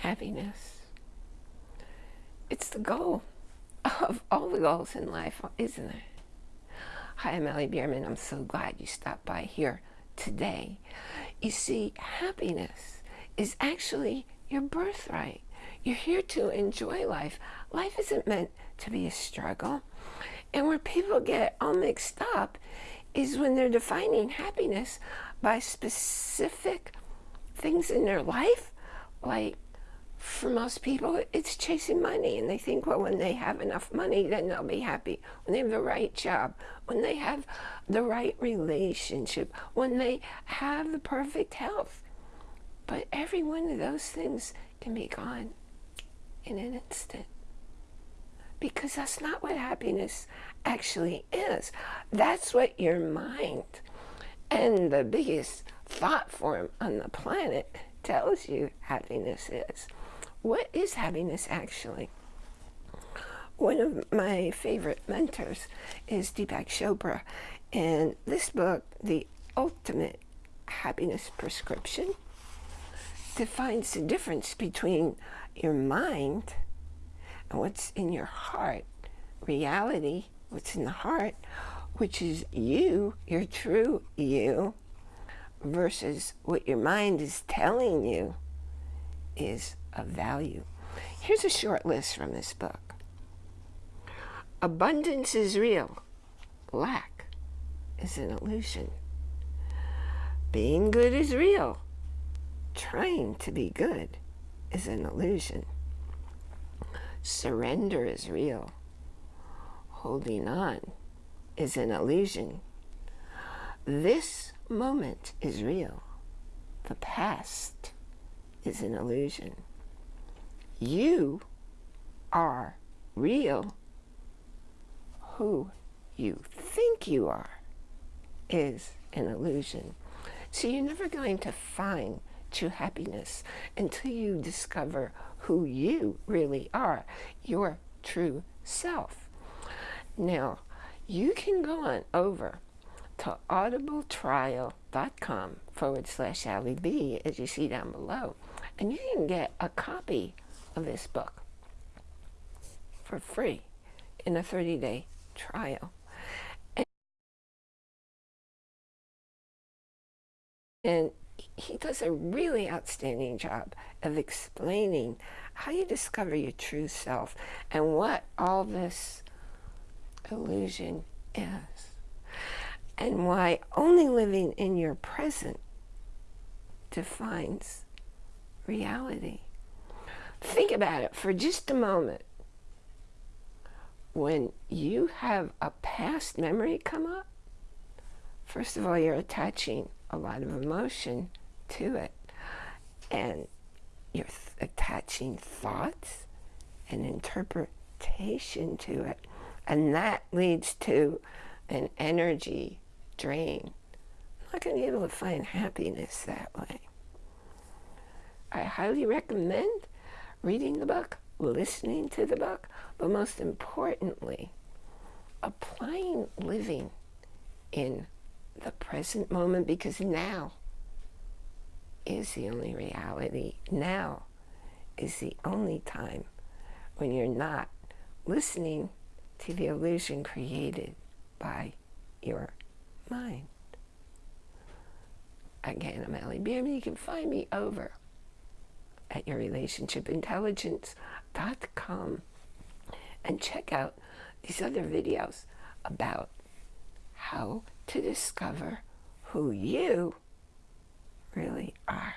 happiness. It's the goal of all the goals in life, isn't it? Hi, I'm Allie Bierman. I'm so glad you stopped by here today. You see, happiness is actually your birthright. You're here to enjoy life. Life isn't meant to be a struggle. And where people get all mixed up is when they're defining happiness by specific things in their life, like for most people, it's chasing money. And they think, well, when they have enough money, then they'll be happy. When they have the right job, when they have the right relationship, when they have the perfect health. But every one of those things can be gone in an instant. Because that's not what happiness actually is. That's what your mind and the biggest thought form on the planet tells you happiness is. What is happiness actually? One of my favorite mentors is Deepak Chopra. And this book, The Ultimate Happiness Prescription, defines the difference between your mind and what's in your heart. Reality, what's in the heart, which is you, your true you, versus what your mind is telling you is of value. Here's a short list from this book. Abundance is real. Lack is an illusion. Being good is real. Trying to be good is an illusion. Surrender is real. Holding on is an illusion. This moment is real. The past is an illusion. You are real. Who you think you are is an illusion. So you're never going to find true happiness until you discover who you really are, your true self. Now, you can go on over to audibletrial.com forward slash Allie B, as you see down below, and you can get a copy of this book for free in a 30-day trial. And, and he does a really outstanding job of explaining how you discover your true self and what all this illusion is and why only living in your present defines reality. Think about it for just a moment. When you have a past memory come up, first of all, you're attaching a lot of emotion to it. And you're attaching thoughts and interpretation to it. And that leads to an energy drain. I'm not going to be able to find happiness that way. I highly recommend reading the book, listening to the book, but most importantly, applying living in the present moment because now is the only reality. Now is the only time when you're not listening to the illusion created by your mind. Again, I'm Allie Bierman. You can find me over at yourrelationshipintelligence.com and check out these other videos about how to discover who you really are.